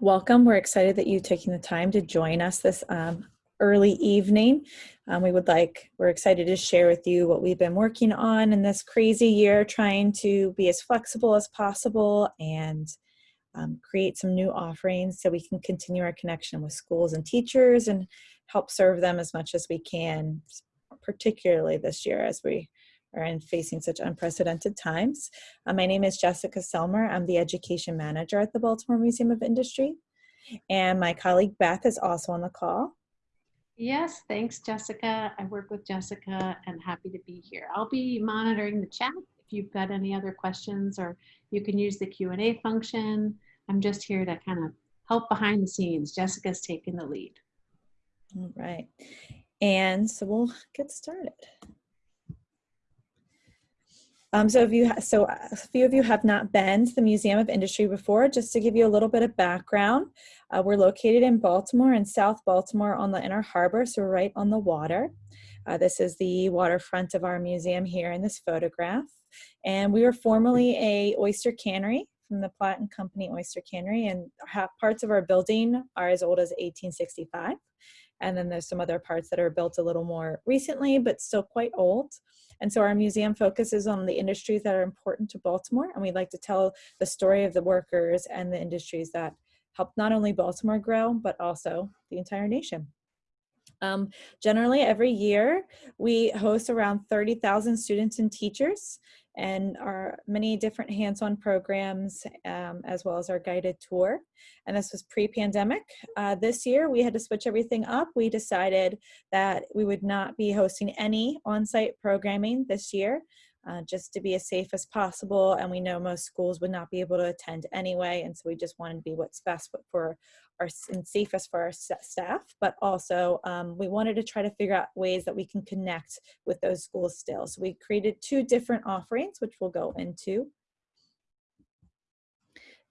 Welcome. We're excited that you've taken the time to join us this um, early evening. Um, we would like, we're excited to share with you what we've been working on in this crazy year, trying to be as flexible as possible and um, create some new offerings so we can continue our connection with schools and teachers and help serve them as much as we can, particularly this year as we are in facing such unprecedented times. Uh, my name is Jessica Selmer. I'm the education manager at the Baltimore Museum of Industry. And my colleague Beth is also on the call. Yes, thanks, Jessica. I work with Jessica and happy to be here. I'll be monitoring the chat if you've got any other questions or you can use the Q&A function. I'm just here to kind of help behind the scenes. Jessica's taking the lead. All right. And so we'll get started. Um, so if you so a few of you have not been to the Museum of Industry before, just to give you a little bit of background, uh, we're located in Baltimore in South Baltimore on the Inner Harbor, so right on the water. Uh, this is the waterfront of our museum here in this photograph. And we were formerly a oyster cannery from the Platt and Company Oyster Cannery and parts of our building are as old as 1865. And then there's some other parts that are built a little more recently, but still quite old. And so our museum focuses on the industries that are important to Baltimore. And we'd like to tell the story of the workers and the industries that help not only Baltimore grow, but also the entire nation. Um, generally, every year, we host around 30,000 students and teachers and our many different hands-on programs um, as well as our guided tour. And this was pre-pandemic. Uh, this year we had to switch everything up. We decided that we would not be hosting any on-site programming this year uh, just to be as safe as possible. And we know most schools would not be able to attend anyway. And so we just wanted to be what's best for our and safest for our staff, but also um, we wanted to try to figure out ways that we can connect with those schools still. So we created two different offerings, which we'll go into.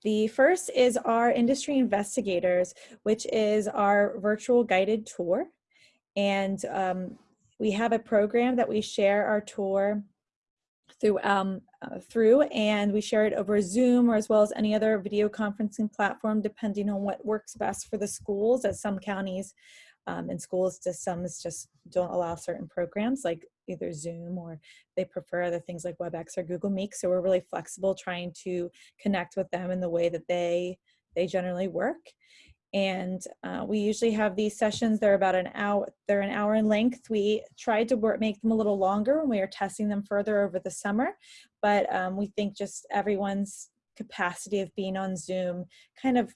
The first is our industry investigators, which is our virtual guided tour. And um, we have a program that we share our tour through, um, uh, through and we share it over Zoom or as well as any other video conferencing platform depending on what works best for the schools as some counties um, and schools just some just don't allow certain programs like either Zoom or they prefer other things like WebEx or Google Meet. So we're really flexible trying to connect with them in the way that they they generally work and uh, we usually have these sessions they're about an hour they're an hour in length. We tried to work make them a little longer when we are testing them further over the summer but um, we think just everyone's capacity of being on zoom kind of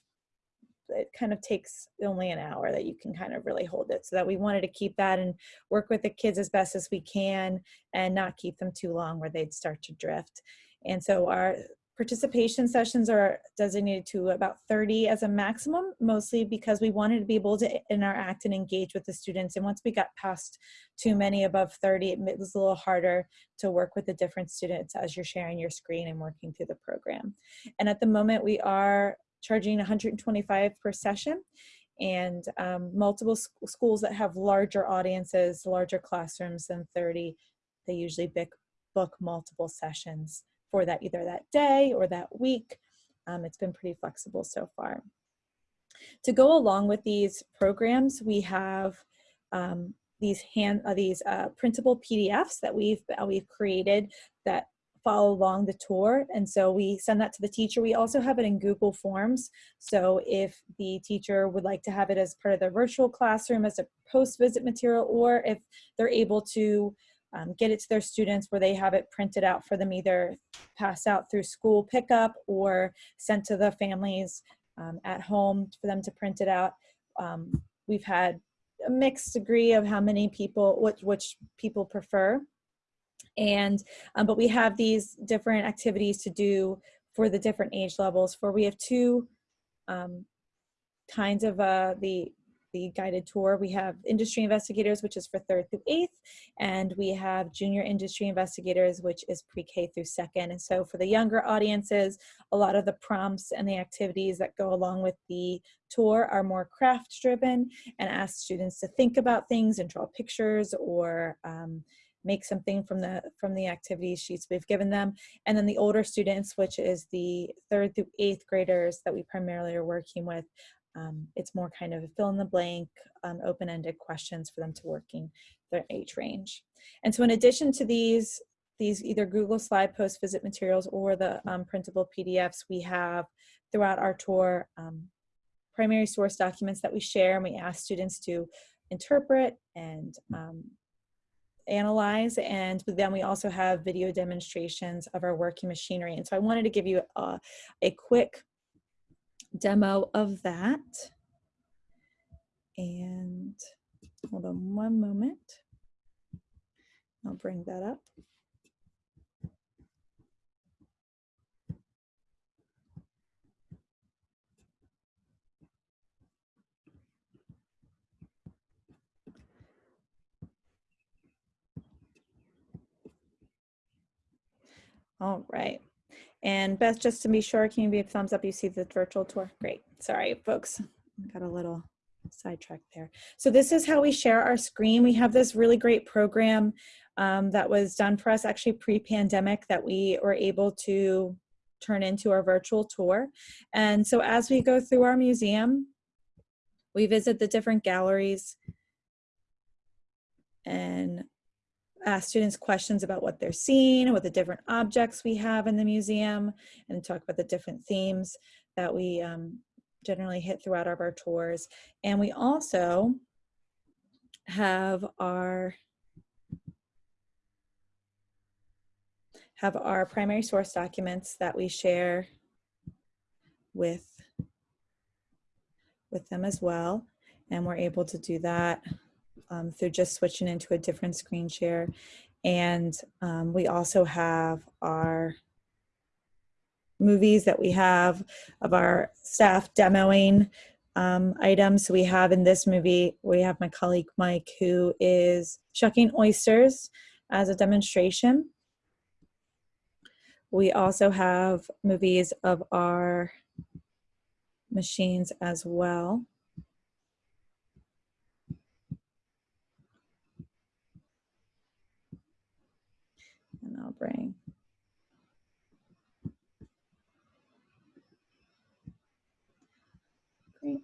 it kind of takes only an hour that you can kind of really hold it. So that we wanted to keep that and work with the kids as best as we can and not keep them too long where they'd start to drift. And so our Participation sessions are designated to about 30 as a maximum, mostly because we wanted to be able to interact and engage with the students. And once we got past too many above 30, it was a little harder to work with the different students as you're sharing your screen and working through the program. And at the moment, we are charging 125 per session and um, multiple sc schools that have larger audiences, larger classrooms than 30, they usually book multiple sessions for that either that day or that week. Um, it's been pretty flexible so far. To go along with these programs, we have um, these hand uh, these uh, printable PDFs that we've uh, we've created that follow along the tour and so we send that to the teacher we also have it in google forms so if the teacher would like to have it as part of their virtual classroom as a post visit material or if they're able to um, get it to their students where they have it printed out for them either passed out through school pickup or sent to the families um, at home for them to print it out. Um, we've had a mixed degree of how many people, which, which people prefer. And, um, but we have these different activities to do for the different age levels for we have two um, kinds of uh, the the guided tour. We have industry investigators, which is for third through eighth, and we have junior industry investigators, which is pre-K through second. And so for the younger audiences, a lot of the prompts and the activities that go along with the tour are more craft driven and ask students to think about things and draw pictures or um, make something from the from the activity sheets we've given them and then the older students which is the third through eighth graders that we primarily are working with um, it's more kind of a fill in the blank um, open-ended questions for them to working their age range. And so in addition to these these either google slide post visit materials or the um, printable pdfs we have throughout our tour um, primary source documents that we share and we ask students to interpret and um, analyze. And then we also have video demonstrations of our working machinery. And so I wanted to give you a, a quick demo of that. And hold on one moment. I'll bring that up. All right. And Beth, just to be sure, can you give a thumbs up? You see the virtual tour? Great. Sorry, folks. Got a little sidetracked there. So this is how we share our screen. We have this really great program um, that was done for us actually pre-pandemic that we were able to turn into our virtual tour. And so as we go through our museum, we visit the different galleries and ask students questions about what they're seeing, what the different objects we have in the museum, and talk about the different themes that we um, generally hit throughout our, our tours. And we also have our have our primary source documents that we share with with them as well. And we're able to do that um, through just switching into a different screen share. And um, we also have our movies that we have of our staff demoing um, items. So we have in this movie, we have my colleague Mike who is shucking oysters as a demonstration. We also have movies of our machines as well. And I'll bring Great.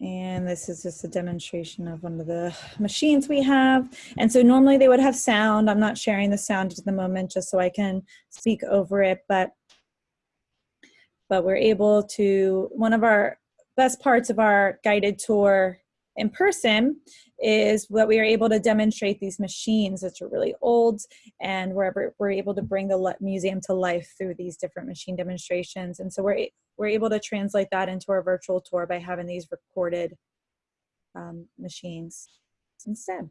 And this is just a demonstration of one of the machines we have. And so normally they would have sound. I'm not sharing the sound at the moment just so I can speak over it, but but we're able to, one of our best parts of our guided tour in person is what we are able to demonstrate these machines that are really old and we're, we're able to bring the museum to life through these different machine demonstrations. And so we're, we're able to translate that into our virtual tour by having these recorded um, machines instead.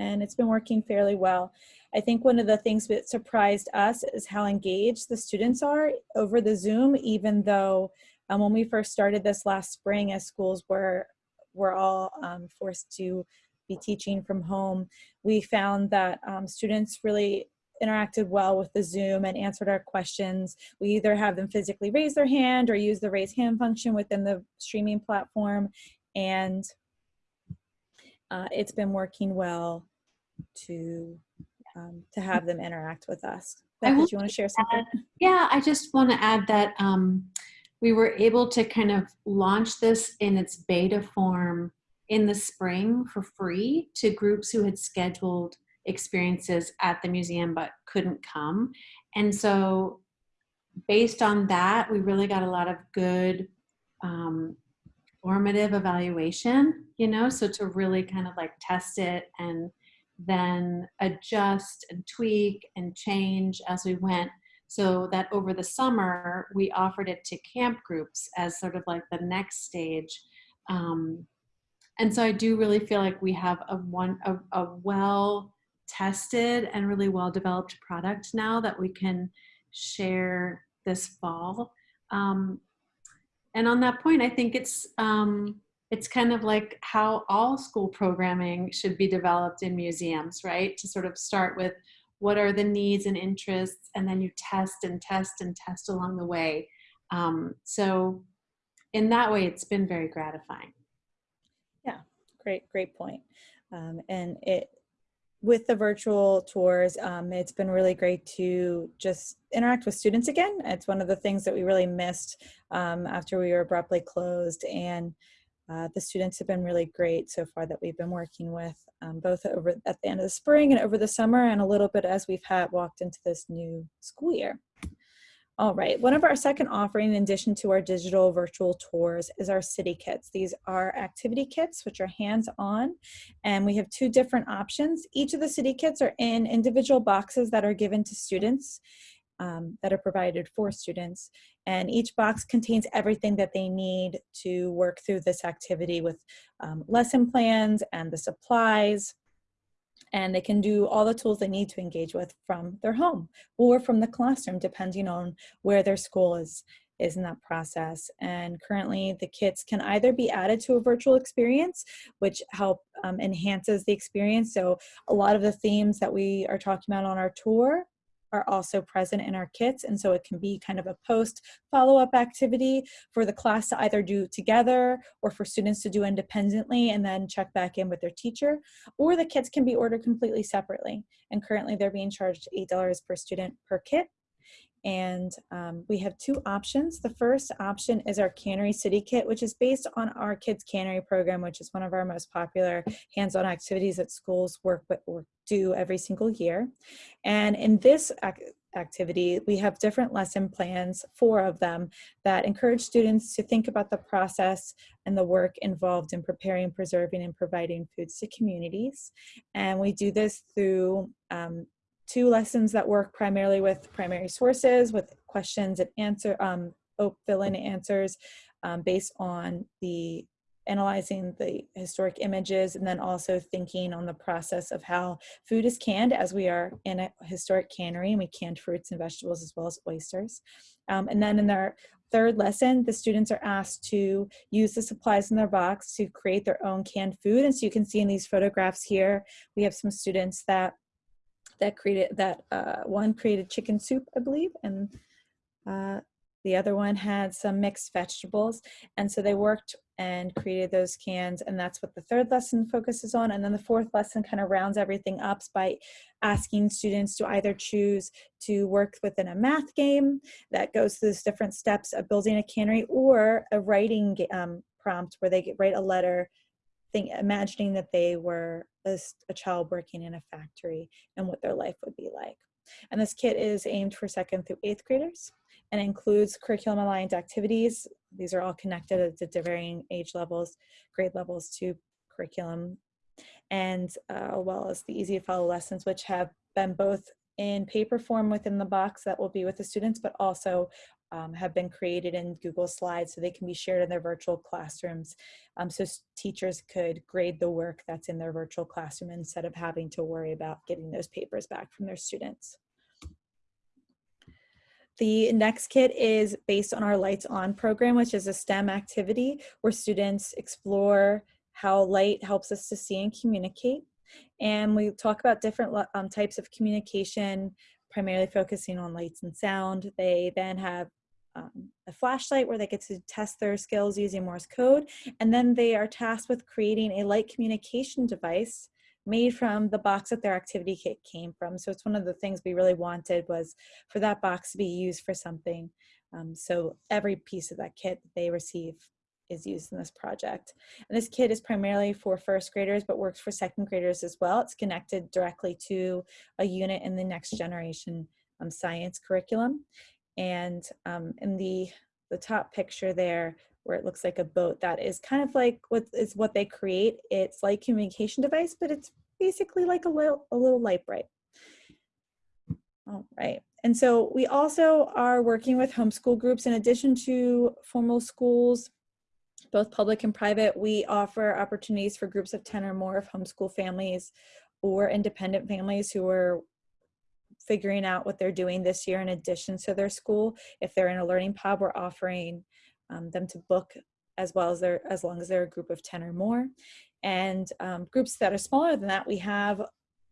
And it's been working fairly well. I think one of the things that surprised us is how engaged the students are over the Zoom, even though um, when we first started this last spring as schools were we're all um, forced to be teaching from home, we found that um, students really interacted well with the Zoom and answered our questions. We either have them physically raise their hand or use the raise hand function within the streaming platform. And uh, it's been working well to, um, to have them interact with us. Beth, did you want to share something? Add, yeah, I just want to add that um, we were able to kind of launch this in its beta form in the spring for free to groups who had scheduled experiences at the museum but couldn't come. And so based on that, we really got a lot of good um, formative evaluation, you know, so to really kind of like test it and then adjust and tweak and change as we went so that over the summer, we offered it to camp groups as sort of like the next stage. Um, and so I do really feel like we have a one a, a well tested and really well developed product now that we can share this fall. Um, and on that point, I think it's um, it's kind of like how all school programming should be developed in museums, right? To sort of start with what are the needs and interests, and then you test and test and test along the way. Um, so in that way, it's been very gratifying. Yeah, great, great point. Um, and it, with the virtual tours, um, it's been really great to just interact with students again. It's one of the things that we really missed um, after we were abruptly closed. And uh, the students have been really great so far that we've been working with, um, both over at the end of the spring and over the summer, and a little bit as we've had walked into this new school year. All right, one of our second offering in addition to our digital virtual tours is our city kits. These are activity kits, which are hands-on, and we have two different options. Each of the city kits are in individual boxes that are given to students um, that are provided for students. And each box contains everything that they need to work through this activity with um, lesson plans and the supplies, and they can do all the tools they need to engage with from their home or from the classroom, depending on where their school is, is in that process. And currently the kits can either be added to a virtual experience, which help um, enhances the experience. So a lot of the themes that we are talking about on our tour are also present in our kits. And so it can be kind of a post follow-up activity for the class to either do together or for students to do independently and then check back in with their teacher. Or the kits can be ordered completely separately. And currently they're being charged $8 per student per kit. And um, we have two options. The first option is our Cannery City Kit, which is based on our Kids Cannery program, which is one of our most popular hands-on activities that schools work with or do every single year. And in this ac activity, we have different lesson plans, four of them, that encourage students to think about the process and the work involved in preparing, preserving, and providing foods to communities. And we do this through um, two lessons that work primarily with primary sources, with questions and answer, um, fill-in answers um, based on the analyzing the historic images and then also thinking on the process of how food is canned as we are in a historic cannery and we canned fruits and vegetables as well as oysters. Um, and then in their third lesson, the students are asked to use the supplies in their box to create their own canned food. And so you can see in these photographs here, we have some students that that created that uh, one created chicken soup, I believe, and uh, the other one had some mixed vegetables. And so they worked and created those cans and that's what the third lesson focuses on. And then the fourth lesson kind of rounds everything up by asking students to either choose to work within a math game that goes through those different steps of building a cannery or a writing um, prompt where they write a letter think, imagining that they were a, a child working in a factory and what their life would be like. And this kit is aimed for second through eighth graders and includes curriculum aligned activities. These are all connected at the varying age levels, grade levels to curriculum, and uh, well as the easy to follow lessons, which have been both in paper form within the box that will be with the students, but also um, have been created in Google Slides so they can be shared in their virtual classrooms. Um, so teachers could grade the work that's in their virtual classroom instead of having to worry about getting those papers back from their students. The next kit is based on our Lights On program, which is a STEM activity where students explore how light helps us to see and communicate. And we talk about different um, types of communication, primarily focusing on lights and sound. They then have um, a flashlight where they get to test their skills using Morse code. And then they are tasked with creating a light communication device made from the box that their activity kit came from. So it's one of the things we really wanted was for that box to be used for something. Um, so every piece of that kit that they receive is used in this project. And this kit is primarily for first graders, but works for second graders as well. It's connected directly to a unit in the next generation um, science curriculum. And um, in the, the top picture there, where it looks like a boat that is kind of like what is what they create. It's like communication device, but it's basically like a little, a little Lite-Brite. All right. And so we also are working with homeschool groups in addition to formal schools, both public and private. We offer opportunities for groups of 10 or more of homeschool families or independent families who are figuring out what they're doing this year in addition to their school. If they're in a learning pod, we're offering um, them to book as well as they're as long as they're a group of 10 or more. And um, groups that are smaller than that, we have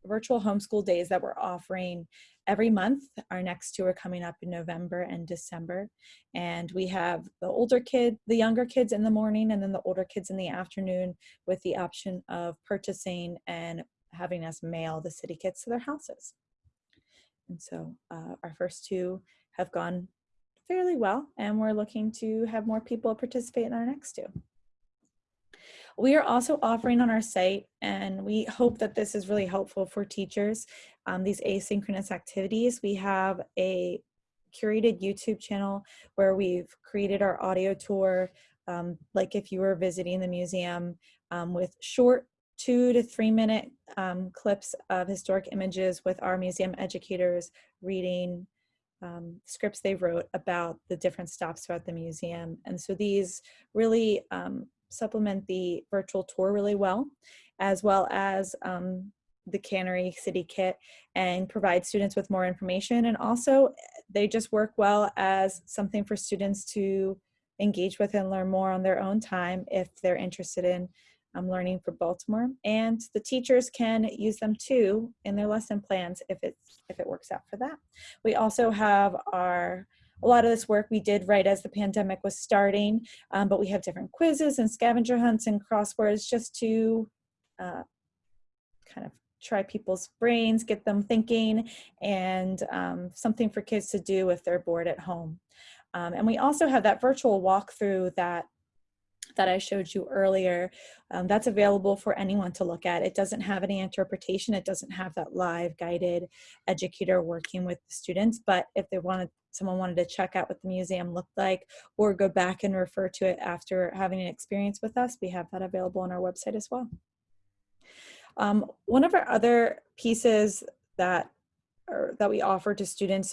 virtual homeschool days that we're offering every month. Our next two are coming up in November and December. And we have the older kid, the younger kids in the morning, and then the older kids in the afternoon with the option of purchasing and having us mail the city kits to their houses. And so uh, our first two have gone fairly well, and we're looking to have more people participate in our next two. We are also offering on our site, and we hope that this is really helpful for teachers, um, these asynchronous activities. We have a curated YouTube channel where we've created our audio tour, um, like if you were visiting the museum um, with short two to three minute um, clips of historic images with our museum educators reading um, scripts they wrote about the different stops throughout the museum. And so these really um, supplement the virtual tour really well, as well as um, the Cannery City Kit and provide students with more information. And also they just work well as something for students to engage with and learn more on their own time if they're interested in learning for Baltimore. And the teachers can use them too in their lesson plans if, it's, if it works out for that. We also have our a lot of this work we did right as the pandemic was starting, um, but we have different quizzes and scavenger hunts and crosswords just to uh, kind of try people's brains, get them thinking, and um, something for kids to do if they're bored at home. Um, and we also have that virtual walkthrough that that I showed you earlier, um, that's available for anyone to look at. It doesn't have any interpretation. It doesn't have that live guided educator working with the students, but if they wanted someone wanted to check out what the museum looked like or go back and refer to it after having an experience with us, we have that available on our website as well. Um, one of our other pieces that, or, that we offer to students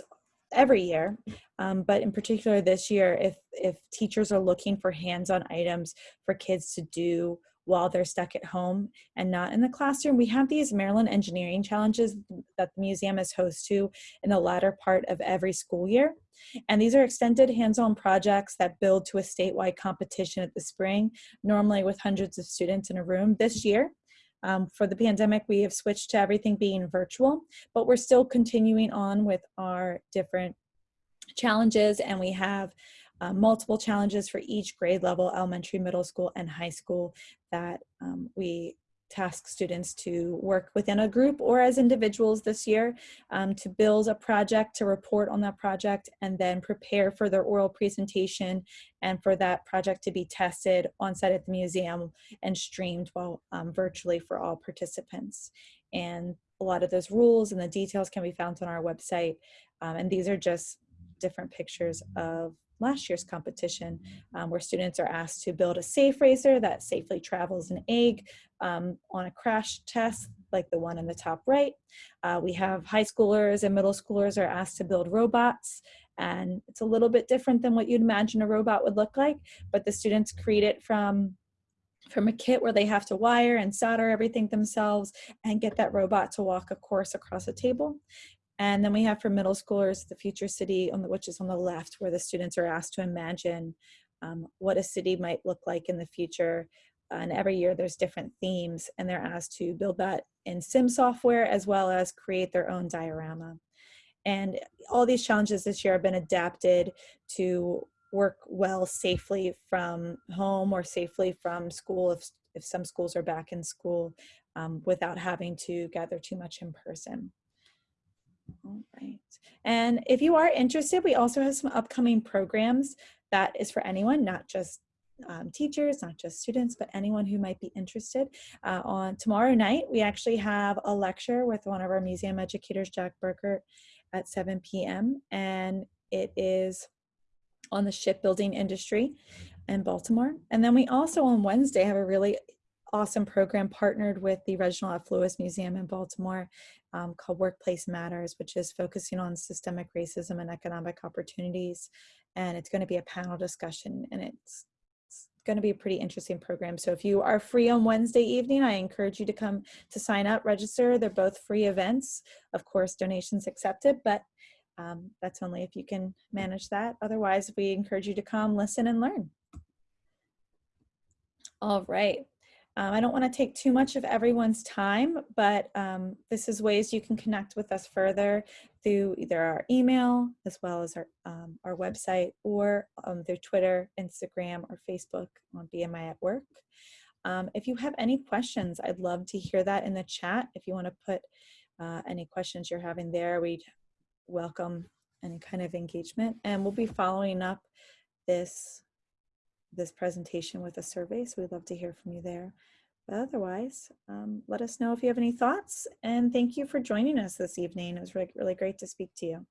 every year, um, but in particular this year, if, if teachers are looking for hands-on items for kids to do while they're stuck at home and not in the classroom. We have these Maryland Engineering Challenges that the museum is host to in the latter part of every school year. And these are extended hands-on projects that build to a statewide competition at the spring, normally with hundreds of students in a room. This year, um, for the pandemic, we have switched to everything being virtual, but we're still continuing on with our different challenges and we have uh, multiple challenges for each grade level, elementary, middle school, and high school that um, we task students to work within a group or as individuals this year um, to build a project, to report on that project, and then prepare for their oral presentation and for that project to be tested on site at the museum and streamed while um, virtually for all participants. And a lot of those rules and the details can be found on our website. Um, and these are just different pictures of last year's competition um, where students are asked to build a safe racer that safely travels an egg um, on a crash test like the one in the top right. Uh, we have high schoolers and middle schoolers are asked to build robots and it's a little bit different than what you'd imagine a robot would look like, but the students create it from from a kit where they have to wire and solder everything themselves and get that robot to walk a course across a table. And then we have for middle schoolers, the future city, on the, which is on the left, where the students are asked to imagine um, what a city might look like in the future. and every year there's different themes and they're asked to build that in sim software as well as create their own diorama. And all these challenges this year have been adapted to work well safely from home or safely from school if, if some schools are back in school um, without having to gather too much in person. All right. And if you are interested, we also have some upcoming programs that is for anyone, not just um, teachers, not just students, but anyone who might be interested. Uh, on tomorrow night, we actually have a lecture with one of our museum educators, Jack Burkert, at 7 p.m. And it is on the shipbuilding industry in Baltimore. And then we also on Wednesday have a really awesome program partnered with the Reginald F. Lewis Museum in Baltimore um, called Workplace Matters, which is focusing on systemic racism and economic opportunities. And it's going to be a panel discussion and it's, it's going to be a pretty interesting program. So if you are free on Wednesday evening, I encourage you to come to sign up, register. They're both free events. Of course, donations accepted, but um, that's only if you can manage that. Otherwise, we encourage you to come, listen, and learn. All right. Um, I don't want to take too much of everyone's time, but um, this is ways you can connect with us further through either our email as well as our, um, our website or through Twitter, Instagram, or Facebook on BMI at Work. Um, if you have any questions, I'd love to hear that in the chat. If you want to put uh, any questions you're having there, we'd welcome any kind of engagement. And we'll be following up this this presentation with a survey, so we'd love to hear from you there. But otherwise, um, let us know if you have any thoughts, and thank you for joining us this evening. It was really, really great to speak to you.